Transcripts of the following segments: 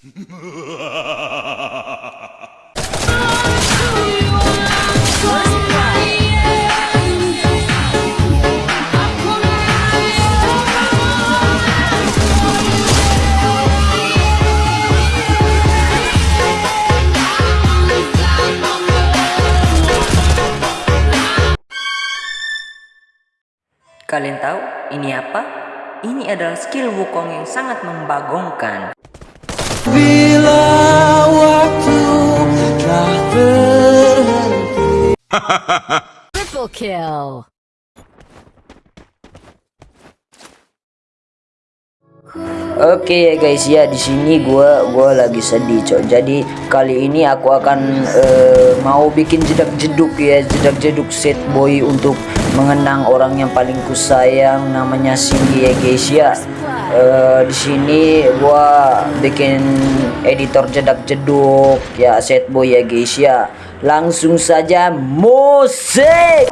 Kalian tahu ini apa? Ini adalah skill Wukong yang sangat membagongkan. Bila waktu telah berhenti Triple kill. Oke ya guys ya di sini gua gua lagi sedih cok. Jadi kali ini aku akan eh, mau bikin jedak jeduk ya jedak jeduk set boy untuk mengenang orang yang paling kusayang namanya Cindy ya guys ya. Eh, di sini gua bikin editor jedak jeduk ya set boy ya guys ya. Langsung saja musik.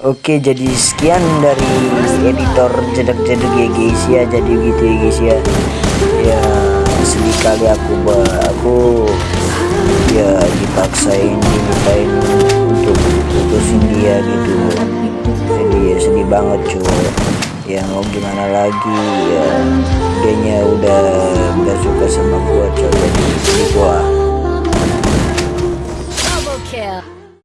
Oke jadi sekian dari editor jedek-jedek ya guys ya jadi gitu ya guys ya ya sedih kali aku aku ya dipaksain dimintain untuk putusin dia gitu. Jadi ya sedih banget cuy ya mau gimana lagi ya dianya udah gak suka sama gua coy